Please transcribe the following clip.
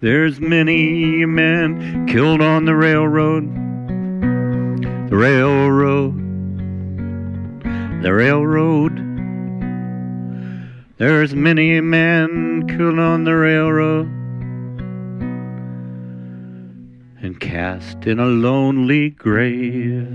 There's many men killed on the railroad. The railroad. The railroad. There's many men killed on the railroad and cast in a lonely grave.